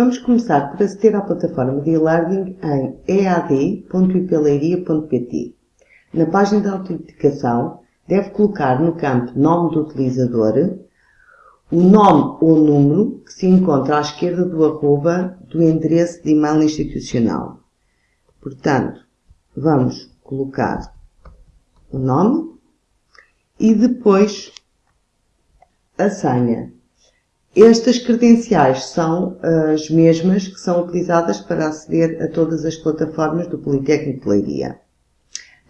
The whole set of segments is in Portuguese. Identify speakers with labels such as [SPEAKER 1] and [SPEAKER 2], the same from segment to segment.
[SPEAKER 1] Vamos começar por aceder à plataforma de e-learning em ead.ipeleiria.pt. Na página de autenticação, deve colocar no campo Nome do utilizador o nome ou número que se encontra à esquerda do arroba do endereço de e-mail institucional. Portanto, vamos colocar o nome e depois a senha. Estas credenciais são as mesmas que são utilizadas para aceder a todas as plataformas do Politécnico de Leiria.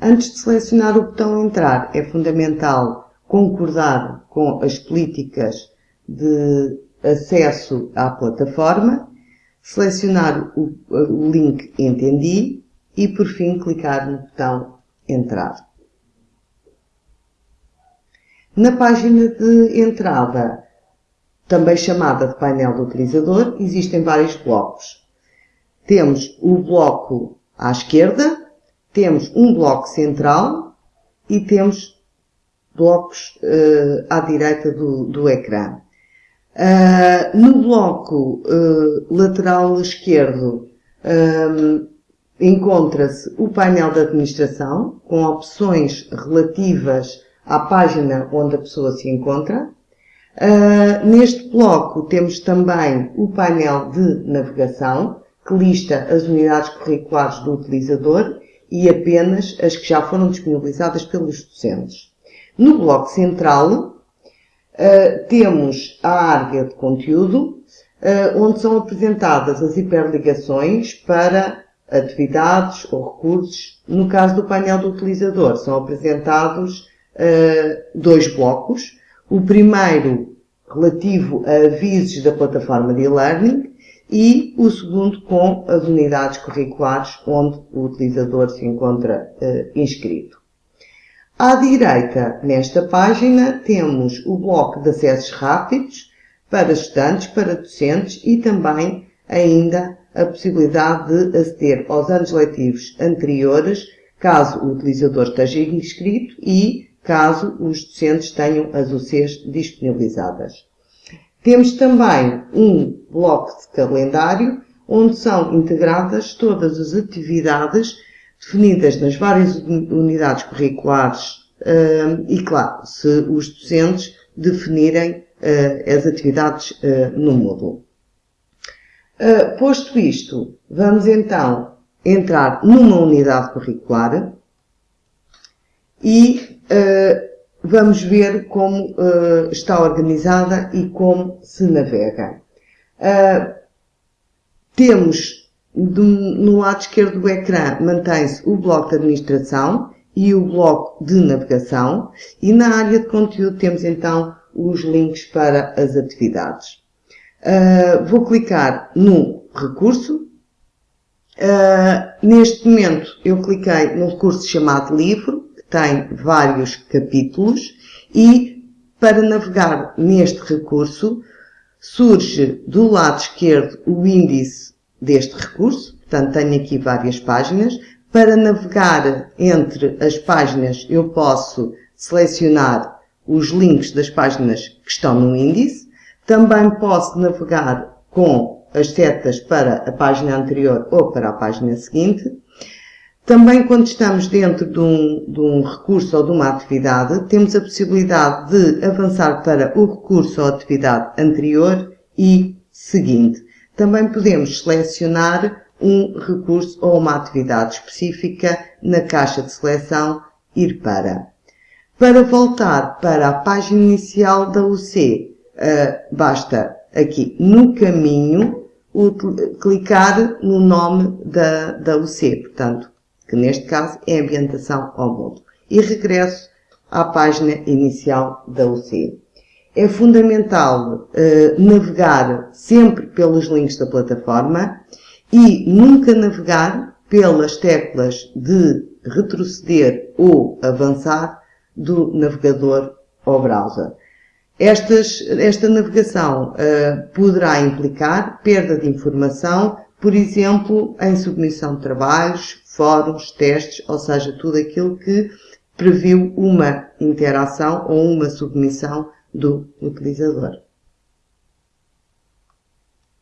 [SPEAKER 1] Antes de selecionar o botão Entrar, é fundamental concordar com as políticas de acesso à plataforma, selecionar o, o link Entendi e, por fim, clicar no botão Entrar. Na página de entrada, também chamada de painel do utilizador, existem vários blocos. Temos o bloco à esquerda, temos um bloco central e temos blocos uh, à direita do, do ecrã. Uh, no bloco uh, lateral esquerdo encontra-se o painel de administração com opções relativas à página onde a pessoa se encontra. Uh, neste bloco temos também o painel de navegação, que lista as unidades curriculares do utilizador e apenas as que já foram disponibilizadas pelos docentes. No bloco central uh, temos a área de conteúdo, uh, onde são apresentadas as hiperligações para atividades ou recursos. No caso do painel do utilizador, são apresentados dois blocos, o primeiro relativo a avisos da plataforma de e-learning e o segundo com as unidades curriculares onde o utilizador se encontra uh, inscrito. À direita, nesta página, temos o bloco de acessos rápidos para estudantes, para docentes e também ainda a possibilidade de aceder aos anos letivos anteriores, caso o utilizador esteja inscrito e caso os docentes tenham as UCs disponibilizadas. Temos também um bloco de calendário onde são integradas todas as atividades definidas nas várias unidades curriculares hum, e, claro, se os docentes definirem hum, as atividades hum, no módulo. Posto isto, vamos então entrar numa unidade curricular e uh, vamos ver como uh, está organizada e como se navega. Uh, temos do, no lado esquerdo do ecrã mantém-se o bloco de administração e o bloco de navegação e na área de conteúdo temos então os links para as atividades. Vou clicar no recurso. Uh, neste momento eu cliquei no recurso chamado livro tem vários capítulos e para navegar neste recurso surge do lado esquerdo o índice deste recurso, portanto tenho aqui várias páginas. Para navegar entre as páginas eu posso selecionar os links das páginas que estão no índice. Também posso navegar com as setas para a página anterior ou para a página seguinte. Também quando estamos dentro de um, de um, recurso ou de uma atividade, temos a possibilidade de avançar para o recurso ou atividade anterior e seguinte. Também podemos selecionar um recurso ou uma atividade específica na caixa de seleção Ir para. Para voltar para a página inicial da UC, eh, basta aqui no caminho clicar no nome da, da UC. Portanto, que neste caso é ambientação ao módulo. E regresso à página inicial da UC. É fundamental uh, navegar sempre pelos links da plataforma e nunca navegar pelas teclas de retroceder ou avançar do navegador ou browser. Estas, esta navegação uh, poderá implicar perda de informação, por exemplo, em submissão de trabalhos, fóruns, testes, ou seja, tudo aquilo que previu uma interação ou uma submissão do utilizador.